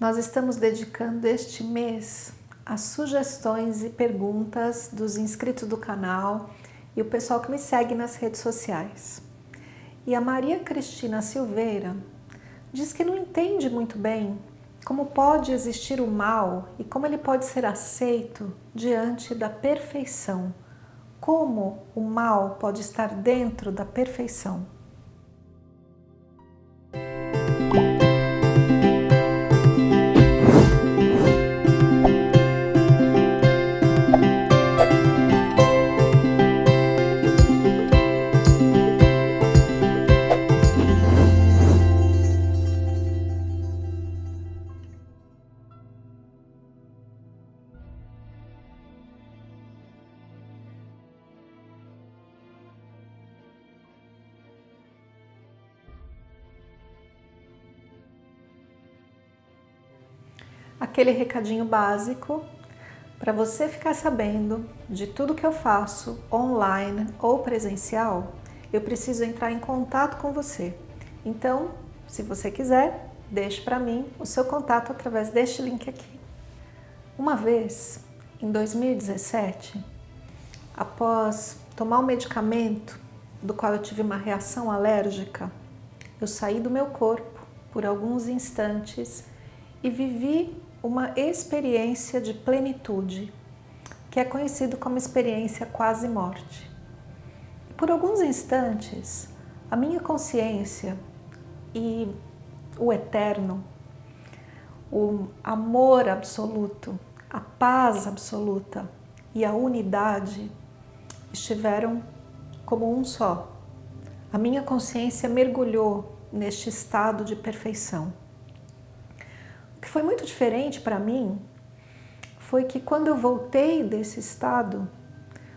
Nós estamos dedicando este mês às sugestões e perguntas dos inscritos do canal e o pessoal que me segue nas redes sociais. E a Maria Cristina Silveira diz que não entende muito bem como pode existir o mal e como ele pode ser aceito diante da perfeição. Como o mal pode estar dentro da perfeição. Aquele recadinho básico para você ficar sabendo de tudo que eu faço online ou presencial, eu preciso entrar em contato com você. Então, se você quiser, deixe para mim o seu contato através deste link aqui. Uma vez, em 2017, após tomar um medicamento do qual eu tive uma reação alérgica, eu saí do meu corpo por alguns instantes e vivi uma experiência de plenitude, que é conhecido como experiência quase morte. Por alguns instantes, a minha consciência e o eterno, o amor absoluto, a paz absoluta e a unidade estiveram como um só. A minha consciência mergulhou neste estado de perfeição. Que foi muito diferente para mim foi que quando eu voltei desse estado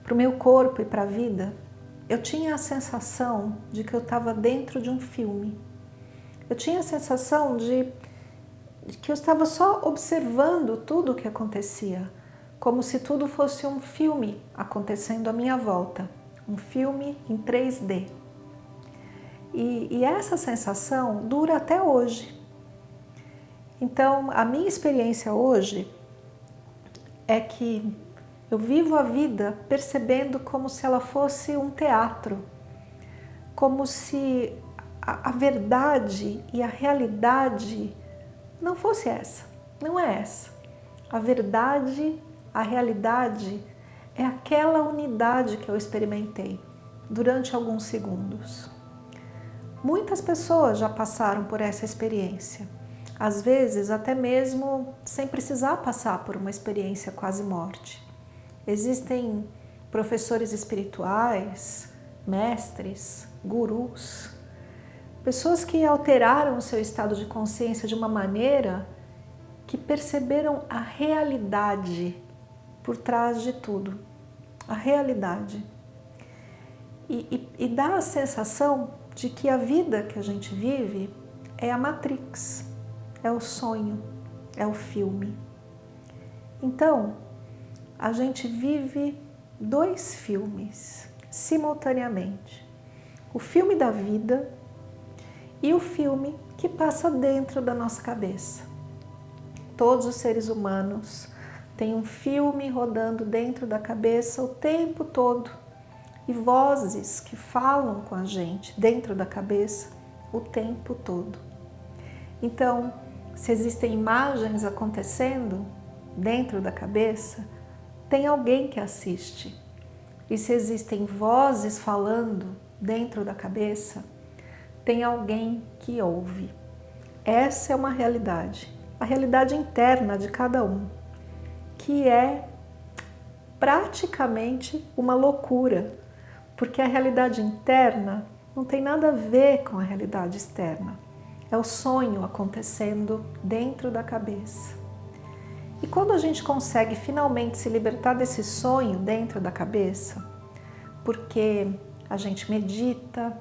para o meu corpo e para a vida, eu tinha a sensação de que eu estava dentro de um filme. Eu tinha a sensação de, de que eu estava só observando tudo o que acontecia, como se tudo fosse um filme acontecendo à minha volta, um filme em 3D. E, e essa sensação dura até hoje. Então, a minha experiência hoje é que eu vivo a vida percebendo como se ela fosse um teatro, como se a, a verdade e a realidade não fosse essa, não é essa. A verdade, a realidade é aquela unidade que eu experimentei durante alguns segundos. Muitas pessoas já passaram por essa experiência às vezes até mesmo sem precisar passar por uma experiência quase morte. Existem professores espirituais, mestres, gurus, pessoas que alteraram o seu estado de consciência de uma maneira que perceberam a realidade por trás de tudo, a realidade. E, e, e dá a sensação de que a vida que a gente vive é a Matrix, é o sonho, é o filme. Então, a gente vive dois filmes simultaneamente. O filme da vida e o filme que passa dentro da nossa cabeça. Todos os seres humanos têm um filme rodando dentro da cabeça o tempo todo e vozes que falam com a gente dentro da cabeça o tempo todo. Então, se existem imagens acontecendo dentro da cabeça, tem alguém que assiste. E se existem vozes falando dentro da cabeça, tem alguém que ouve. Essa é uma realidade, a realidade interna de cada um, que é praticamente uma loucura, porque a realidade interna não tem nada a ver com a realidade externa. É o sonho acontecendo dentro da cabeça. E quando a gente consegue finalmente se libertar desse sonho dentro da cabeça, porque a gente medita,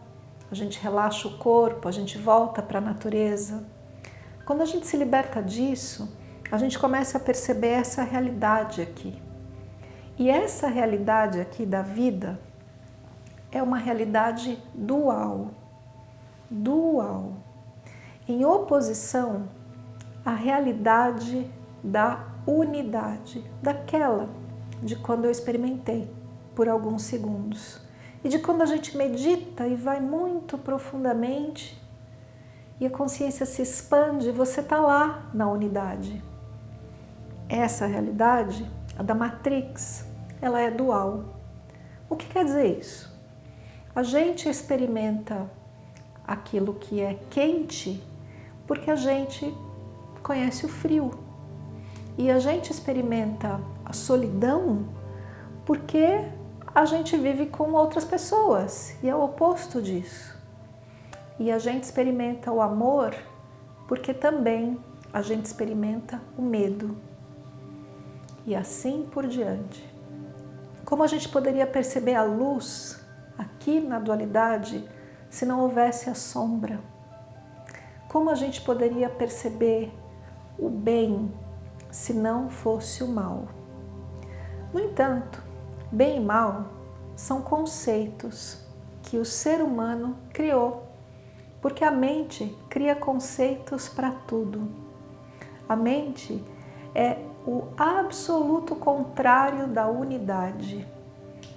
a gente relaxa o corpo, a gente volta para a natureza, quando a gente se liberta disso, a gente começa a perceber essa realidade aqui. E essa realidade aqui da vida é uma realidade dual. Dual em oposição a realidade da unidade, daquela de quando eu experimentei por alguns segundos. E de quando a gente medita e vai muito profundamente e a consciência se expande, você está lá na unidade. Essa realidade, a da Matrix, ela é dual. O que quer dizer isso? A gente experimenta aquilo que é quente porque a gente conhece o frio. E a gente experimenta a solidão porque a gente vive com outras pessoas e é o oposto disso. E a gente experimenta o amor porque também a gente experimenta o medo. E assim por diante. Como a gente poderia perceber a luz aqui na dualidade se não houvesse a sombra? Como a gente poderia perceber o bem se não fosse o mal? No entanto, bem e mal são conceitos que o ser humano criou, porque a mente cria conceitos para tudo. A mente é o absoluto contrário da unidade,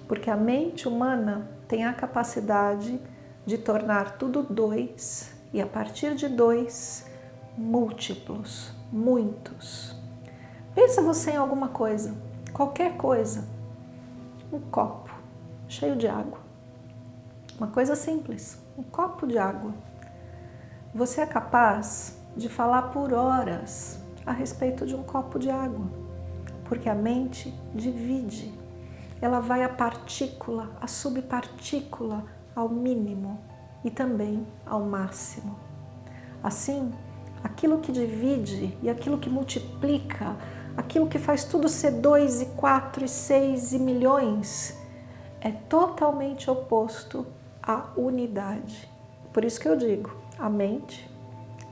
porque a mente humana tem a capacidade de tornar tudo dois e a partir de dois, múltiplos, muitos. Pensa você em alguma coisa, qualquer coisa, um copo cheio de água. Uma coisa simples, um copo de água. Você é capaz de falar por horas a respeito de um copo de água, porque a mente divide. Ela vai a partícula, a subpartícula ao mínimo e também ao máximo. Assim, aquilo que divide e aquilo que multiplica, aquilo que faz tudo ser dois e quatro e seis e milhões, é totalmente oposto à unidade. Por isso que eu digo, a mente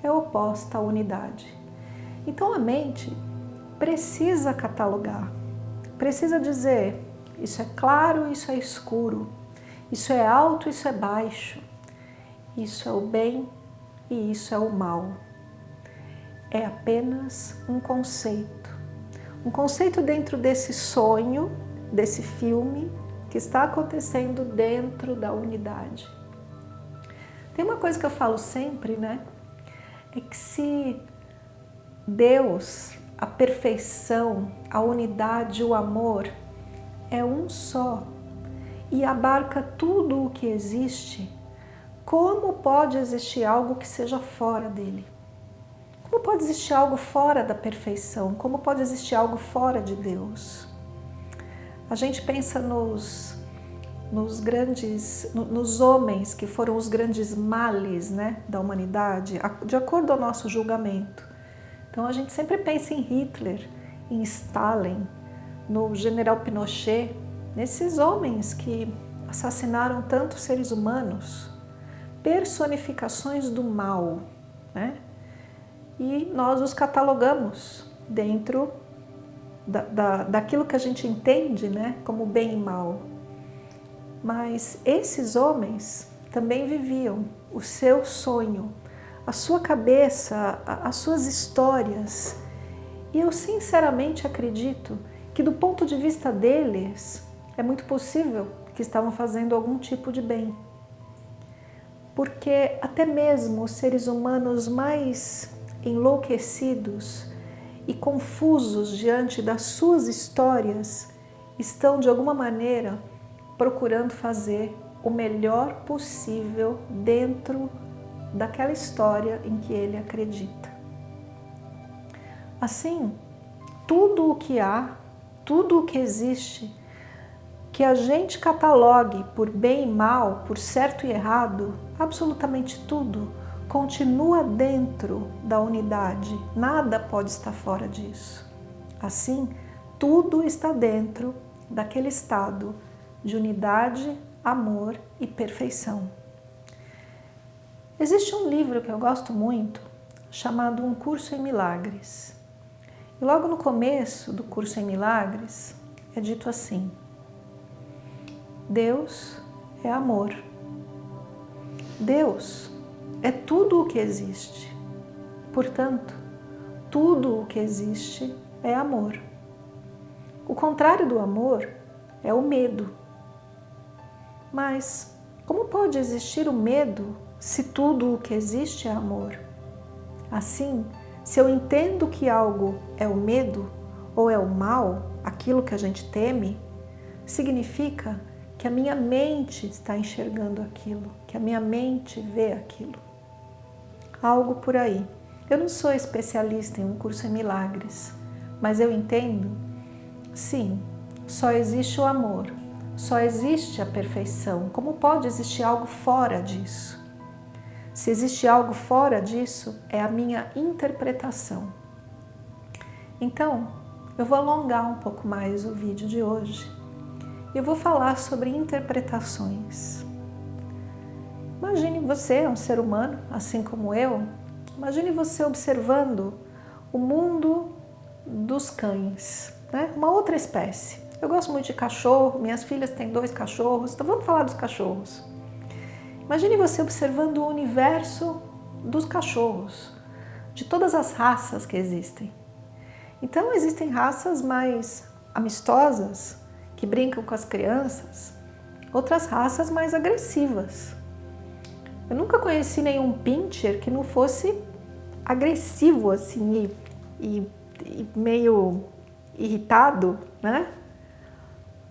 é oposta à unidade. Então a mente precisa catalogar, precisa dizer isso é claro, isso é escuro, isso é alto, isso é baixo, isso é o bem e isso é o mal. É apenas um conceito. Um conceito dentro desse sonho, desse filme que está acontecendo dentro da unidade. Tem uma coisa que eu falo sempre, né? É que se Deus, a perfeição, a unidade, o amor é um só e abarca tudo o que existe, como pode existir algo que seja fora dele? Como pode existir algo fora da perfeição? Como pode existir algo fora de Deus? A gente pensa nos, nos grandes, nos homens que foram os grandes males né, da humanidade, de acordo ao nosso julgamento. Então a gente sempre pensa em Hitler, em Stalin, no general Pinochet, nesses homens que assassinaram tantos seres humanos, personificações do mal, né? E nós os catalogamos dentro da, da, daquilo que a gente entende né, como bem e mal. Mas esses homens também viviam o seu sonho, a sua cabeça, as suas histórias. E eu sinceramente acredito que do ponto de vista deles, é muito possível que estavam fazendo algum tipo de bem. Porque até mesmo os seres humanos mais enlouquecidos e confusos diante das suas histórias estão de alguma maneira procurando fazer o melhor possível dentro daquela história em que ele acredita. Assim, tudo o que há, tudo o que existe, que a gente catalogue por bem e mal, por certo e errado, absolutamente tudo continua dentro da unidade, nada pode estar fora disso. Assim, tudo está dentro daquele estado de unidade, amor e perfeição. Existe um livro que eu gosto muito, chamado Um Curso em Milagres. E logo no começo do Curso em Milagres é dito assim, Deus é amor. Deus é tudo o que existe. Portanto, tudo o que existe é amor. O contrário do amor é o medo. Mas como pode existir o medo se tudo o que existe é amor? Assim, se eu entendo que algo é o medo ou é o mal, aquilo que a gente teme, significa que a minha mente está enxergando aquilo, que a minha mente vê aquilo. Algo por aí. Eu não sou especialista em um curso em milagres, mas eu entendo, sim, só existe o amor, só existe a perfeição. Como pode existir algo fora disso? Se existe algo fora disso, é a minha interpretação. Então, eu vou alongar um pouco mais o vídeo de hoje. Eu vou falar sobre interpretações. Imagine você, um ser humano, assim como eu, imagine você observando o mundo dos cães, né? uma outra espécie. Eu gosto muito de cachorro, minhas filhas têm dois cachorros, então vamos falar dos cachorros. Imagine você observando o universo dos cachorros, de todas as raças que existem. Então existem raças mais amistosas, que brincam com as crianças, outras raças mais agressivas. Eu nunca conheci nenhum pincher que não fosse agressivo assim e, e, e meio irritado, né?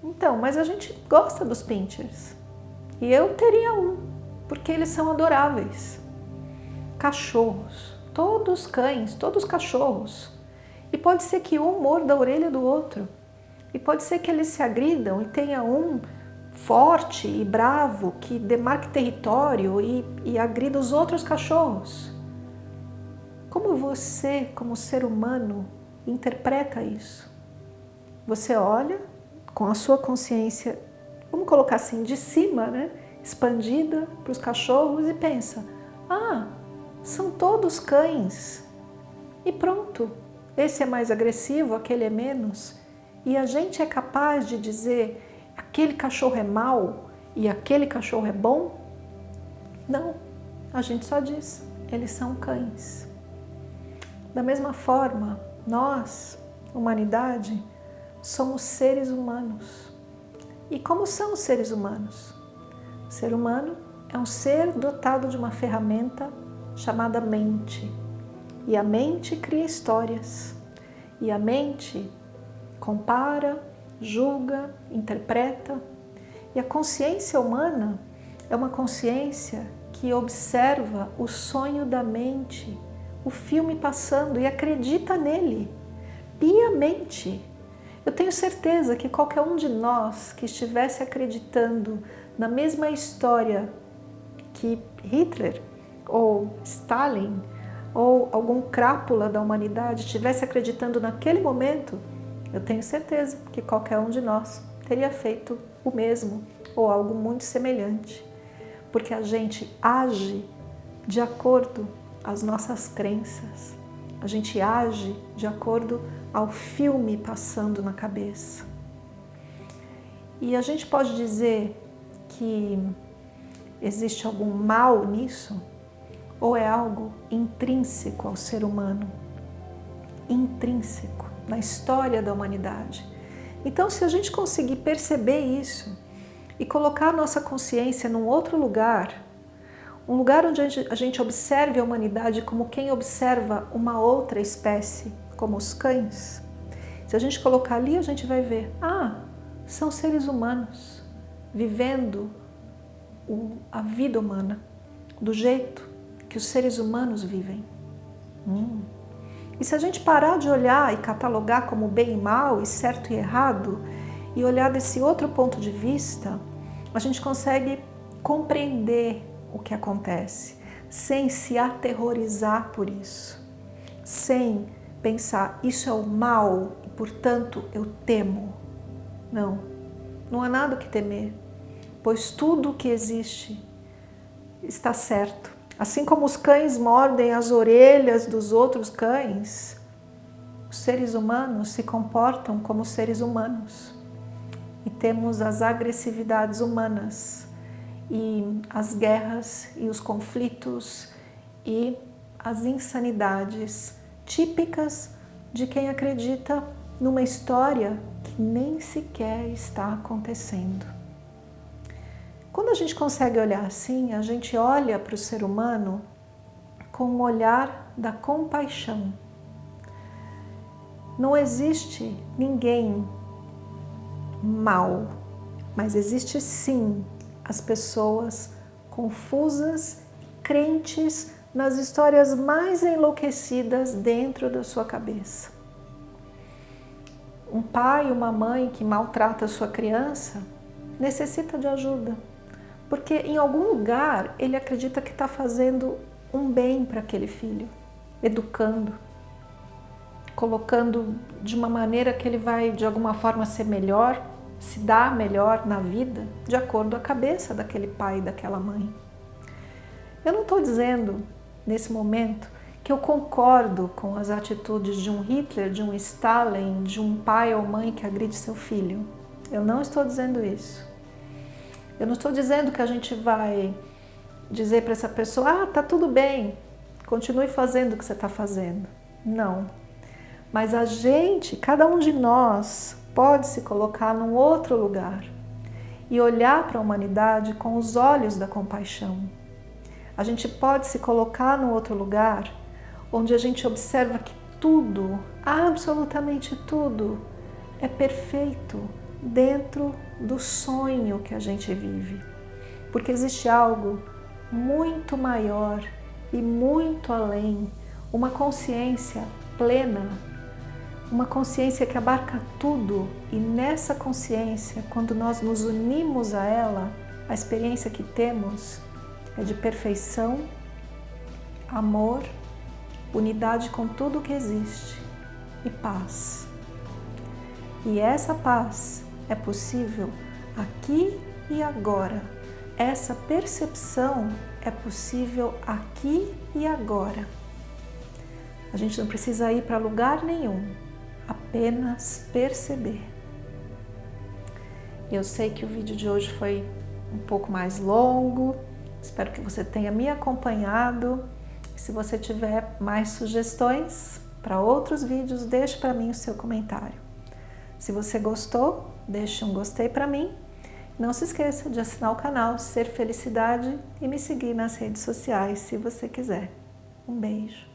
Então, mas a gente gosta dos pinchers. E eu teria um porque eles são adoráveis. Cachorros, todos cães, todos cachorros. E pode ser que um morda a orelha do outro. E pode ser que eles se agridam e tenha um forte e bravo que demarque território e, e agrida os outros cachorros. Como você, como ser humano, interpreta isso? Você olha com a sua consciência, vamos colocar assim, de cima, né? expandida para os cachorros e pensa, ah, são todos cães. E pronto, esse é mais agressivo, aquele é menos. E a gente é capaz de dizer, aquele cachorro é mau e aquele cachorro é bom? Não, a gente só diz, eles são cães. Da mesma forma, nós, humanidade, somos seres humanos. E como são os seres humanos? O ser humano é um ser dotado de uma ferramenta chamada mente. E a mente cria histórias. E a mente compara, julga, interpreta. E a consciência humana é uma consciência que observa o sonho da mente, o filme passando e acredita nele piamente. Eu tenho certeza que qualquer um de nós que estivesse acreditando na mesma história que Hitler ou Stalin ou algum crápula da humanidade estivesse acreditando naquele momento, eu tenho certeza que qualquer um de nós teria feito o mesmo ou algo muito semelhante. Porque a gente age de acordo às nossas crenças. A gente age de acordo ao filme passando na cabeça. E a gente pode dizer que existe algum mal nisso? Ou é algo intrínseco ao ser humano? Intrínseco na história da humanidade. Então, se a gente conseguir perceber isso e colocar a nossa consciência num outro lugar, um lugar onde a gente observe a humanidade como quem observa uma outra espécie, como os cães, se a gente colocar ali, a gente vai ver, ah, são seres humanos vivendo a vida humana do jeito que os seres humanos vivem. Hum. E se a gente parar de olhar e catalogar como bem e mal, e certo e errado, e olhar desse outro ponto de vista, a gente consegue compreender o que acontece, sem se aterrorizar por isso, sem pensar, isso é o mal e, portanto, eu temo. Não, não há nada que temer pois tudo o que existe está certo. Assim como os cães mordem as orelhas dos outros cães, os seres humanos se comportam como seres humanos. E temos as agressividades humanas, e as guerras, e os conflitos, e as insanidades típicas de quem acredita numa história que nem sequer está acontecendo. Quando a gente consegue olhar assim, a gente olha para o ser humano com o olhar da compaixão. Não existe ninguém mal, mas existe sim as pessoas confusas, crentes nas histórias mais enlouquecidas dentro da sua cabeça. Um pai, uma mãe que maltrata a sua criança necessita de ajuda, porque em algum lugar ele acredita que está fazendo um bem para aquele filho, educando, colocando de uma maneira que ele vai de alguma forma ser melhor, se dar melhor na vida, de acordo com a cabeça daquele pai e daquela mãe. Eu não estou dizendo nesse momento que eu concordo com as atitudes de um Hitler, de um Stalin, de um pai ou mãe que agride seu filho. Eu não estou dizendo isso. Eu não estou dizendo que a gente vai dizer para essa pessoa, ah, tá tudo bem, continue fazendo o que você está fazendo. Não. Mas a gente, cada um de nós, pode se colocar num outro lugar e olhar para a humanidade com os olhos da compaixão. A gente pode se colocar num outro lugar onde a gente observa que tudo, absolutamente tudo, é perfeito dentro do sonho que a gente vive. Porque existe algo muito maior e muito além, uma consciência plena, uma consciência que abarca tudo e nessa consciência, quando nós nos unimos a ela, a experiência que temos é de perfeição, amor, unidade com tudo que existe e paz. E essa paz é possível aqui e agora essa percepção é possível aqui e agora. A gente não precisa ir para lugar nenhum, apenas perceber. Eu sei que o vídeo de hoje foi um pouco mais longo, espero que você tenha me acompanhado. Se você tiver mais sugestões para outros vídeos, deixe para mim o seu comentário. Se você gostou, deixe um gostei para mim não se esqueça de assinar o canal Ser Felicidade e me seguir nas redes sociais se você quiser. Um beijo!